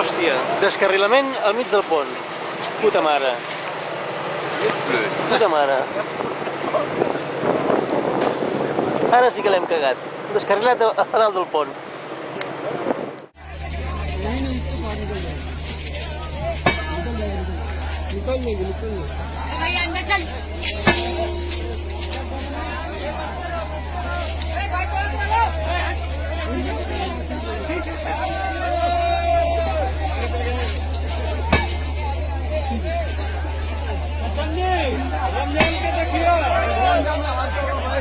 Hòstia, descarrilament al mig del pont. Puta mare. Ets blöd. Puta mare. Ara sí que l'hem cagat. Descarrilat a, a dalt del pont. भैया अंदर चल 작가님! 남자한테 다 기어!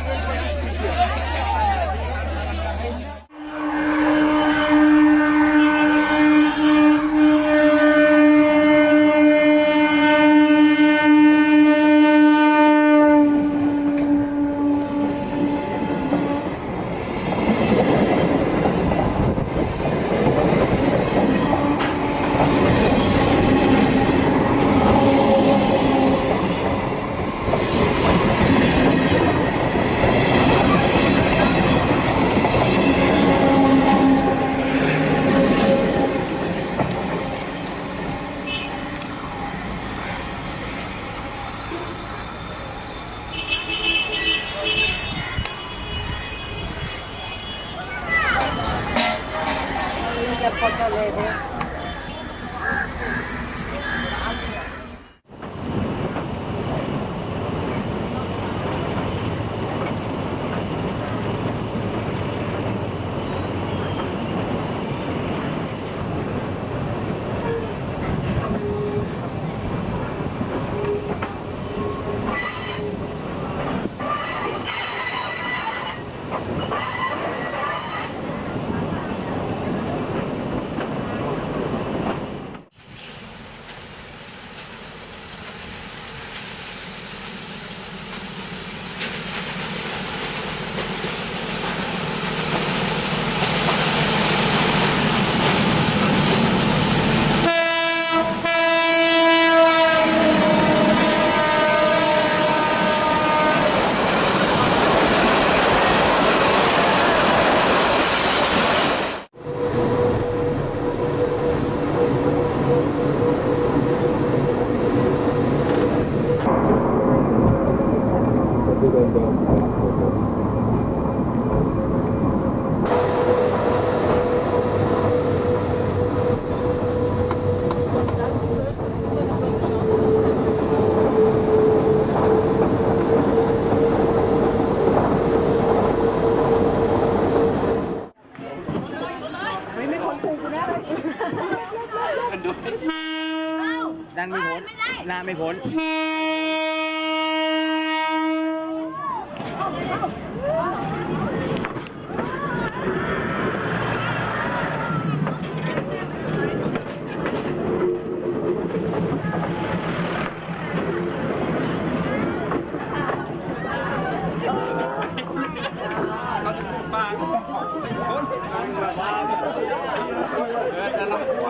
ไม่พ้นบ้างของเป็นคนเดินแต่ละคน